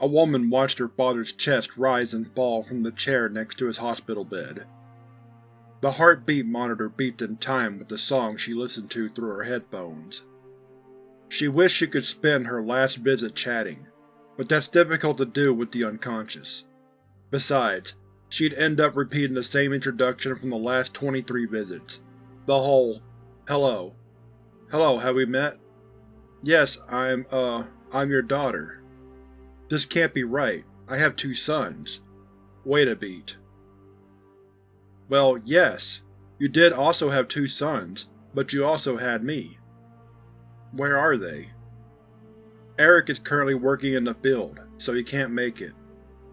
A woman watched her father's chest rise and fall from the chair next to his hospital bed. The heartbeat monitor beeped in time with the song she listened to through her headphones. She wished she could spend her last visit chatting, but that's difficult to do with the unconscious. Besides, she'd end up repeating the same introduction from the last 23 visits. The whole, hello. Hello, have we met? Yes, I'm, uh, I'm your daughter. This can't be right. I have two sons. Wait a beat. Well, yes, you did also have two sons, but you also had me. Where are they? Eric is currently working in the field, so he can't make it.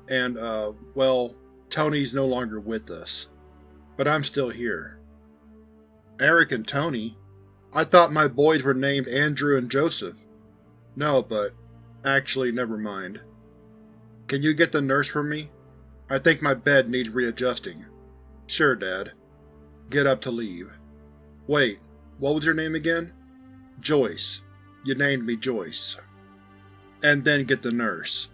And, uh, well, Tony's no longer with us. But I'm still here. Eric and Tony? I thought my boys were named Andrew and Joseph. No, but… actually, never mind. Can you get the nurse for me? I think my bed needs readjusting. Sure, Dad. Get up to leave. Wait, what was your name again? Joyce. You named me Joyce. And then get the nurse.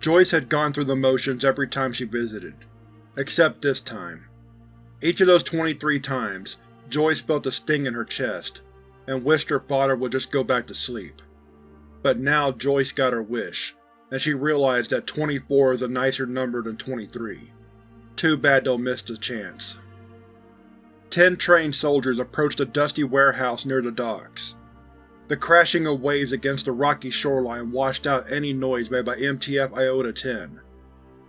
Joyce had gone through the motions every time she visited. Except this time. Each of those 23 times, Joyce felt a sting in her chest, and wished her father would just go back to sleep. But now Joyce got her wish, and she realized that 24 is a nicer number than 23. Too bad they'll miss the chance. Ten trained soldiers approached a dusty warehouse near the docks. The crashing of waves against the rocky shoreline washed out any noise made by MTF Iota-10.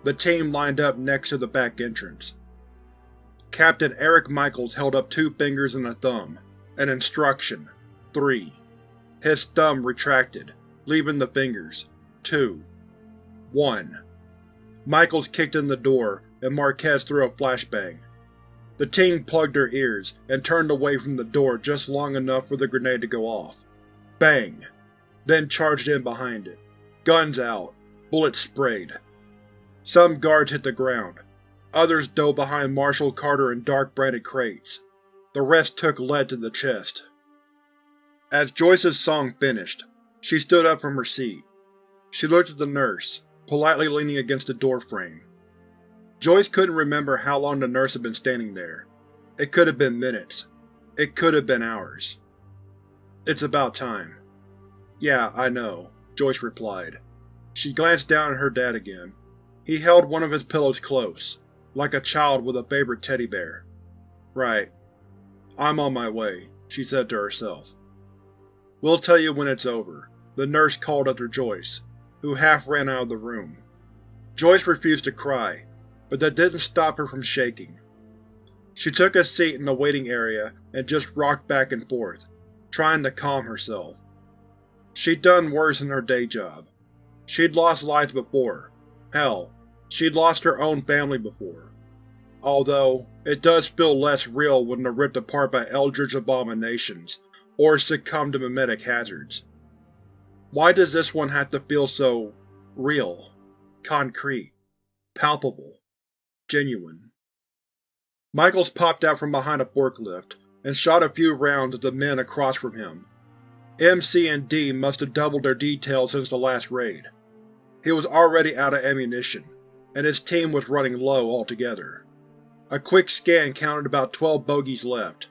The team lined up next to the back entrance. Captain Eric Michaels held up two fingers and a thumb. An instruction. Three. His thumb retracted, leaving the fingers. Two. One. Michaels kicked in the door, and Marquez threw a flashbang. The team plugged their ears, and turned away from the door just long enough for the grenade to go off. Bang! Then charged in behind it. Guns out. Bullets sprayed. Some guards hit the ground. Others dove behind Marshall Carter and Dark-branded crates. The rest took lead to the chest. As Joyce's song finished, she stood up from her seat. She looked at the nurse, politely leaning against the doorframe. Joyce couldn't remember how long the nurse had been standing there. It could have been minutes. It could have been hours. It's about time. Yeah, I know, Joyce replied. She glanced down at her dad again. He held one of his pillows close, like a child with a favorite teddy bear. Right. I'm on my way, she said to herself. We'll tell you when it's over, the nurse called after Joyce, who half ran out of the room. Joyce refused to cry, but that didn't stop her from shaking. She took a seat in the waiting area and just rocked back and forth, trying to calm herself. She'd done worse in her day job. She'd lost lives before. Hell, she'd lost her own family before. Although, it does feel less real when they're ripped apart by eldritch abominations, or succumb to memetic hazards. Why does this one have to feel so… real, concrete, palpable, genuine? Michaels popped out from behind a forklift and shot a few rounds at the men across from him. MC and D must have doubled their detail since the last raid. He was already out of ammunition, and his team was running low altogether. A quick scan counted about 12 bogies left.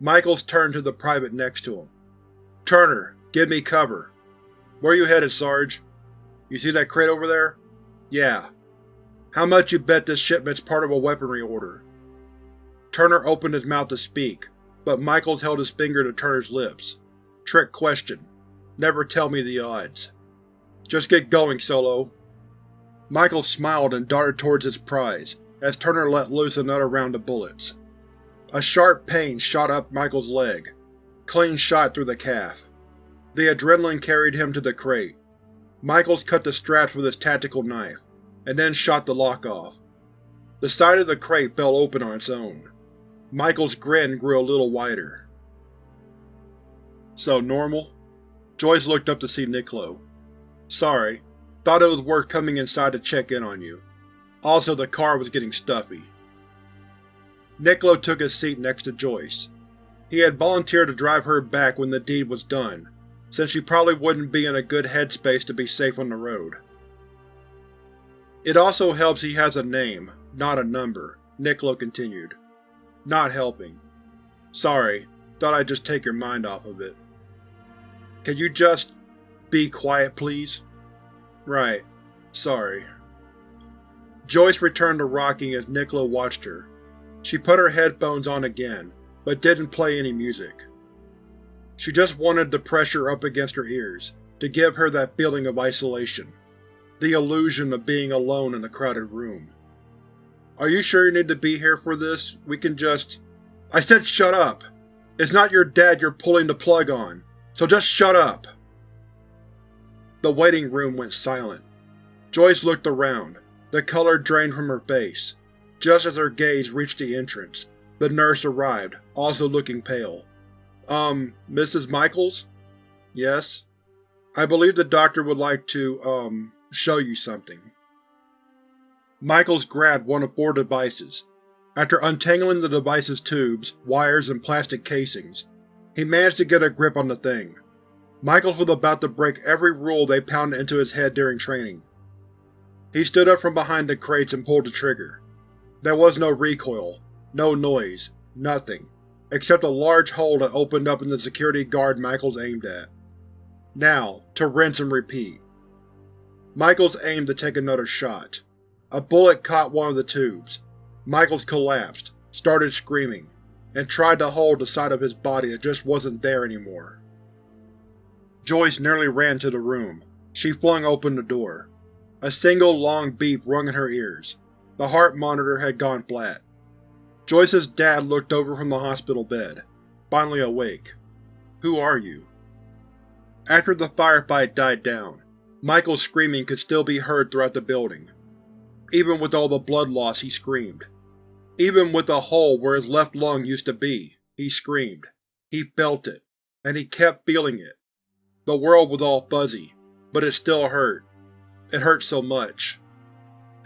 Michaels turned to the private next to him. Turner, give me cover. Where you headed, Sarge? You see that crate over there? Yeah. How much you bet this shipment's part of a weaponry order? Turner opened his mouth to speak, but Michaels held his finger to Turner's lips. Trick question. Never tell me the odds. Just get going, Solo. Michaels smiled and darted towards his prize, as Turner let loose another round of bullets. A sharp pain shot up Michael's leg, clean shot through the calf. The adrenaline carried him to the crate. Michaels cut the straps with his tactical knife, and then shot the lock off. The side of the crate fell open on its own. Michael's grin grew a little wider. So, normal? Joyce looked up to see Niccolo. Sorry, thought it was worth coming inside to check in on you. Also, the car was getting stuffy. Niccolo took his seat next to Joyce. He had volunteered to drive her back when the deed was done, since she probably wouldn't be in a good headspace to be safe on the road. It also helps he has a name, not a number, Nicola continued. Not helping. Sorry, thought I'd just take your mind off of it. Can you just… be quiet, please? Right. Sorry. Joyce returned to rocking as Nicola watched her. She put her headphones on again, but didn't play any music. She just wanted the pressure up against her ears, to give her that feeling of isolation. The illusion of being alone in a crowded room. Are you sure you need to be here for this? We can just… I said shut up! It's not your dad you're pulling the plug on, so just shut up! The waiting room went silent. Joyce looked around, the color drained from her face. Just as her gaze reached the entrance, the nurse arrived, also looking pale. Um, Mrs. Michaels? Yes? I believe the doctor would like to, um, show you something. Michaels grabbed one of four devices. After untangling the device's tubes, wires, and plastic casings, he managed to get a grip on the thing. Michaels was about to break every rule they pounded into his head during training. He stood up from behind the crates and pulled the trigger. There was no recoil, no noise, nothing, except a large hole that opened up in the security guard Michaels aimed at. Now, to rinse and repeat. Michaels aimed to take another shot. A bullet caught one of the tubes. Michaels collapsed, started screaming, and tried to hold the side of his body that just wasn't there anymore. Joyce nearly ran to the room. She flung open the door. A single long beep rung in her ears. The heart monitor had gone flat. Joyce's dad looked over from the hospital bed, finally awake. Who are you? After the firefight died down, Michael's screaming could still be heard throughout the building. Even with all the blood loss, he screamed. Even with the hole where his left lung used to be, he screamed. He felt it, and he kept feeling it. The world was all fuzzy, but it still hurt. It hurt so much.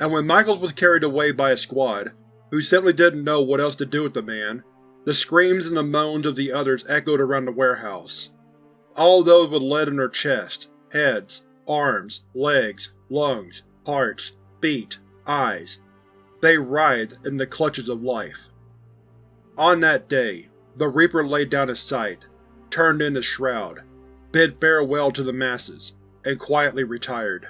And when Michaels was carried away by a squad, who simply didn't know what else to do with the man, the screams and the moans of the others echoed around the warehouse. All those with lead in their chests, heads, arms, legs, lungs, hearts, feet, eyes. They writhed in the clutches of life. On that day, the Reaper laid down his scythe, turned in his shroud, bid farewell to the masses, and quietly retired.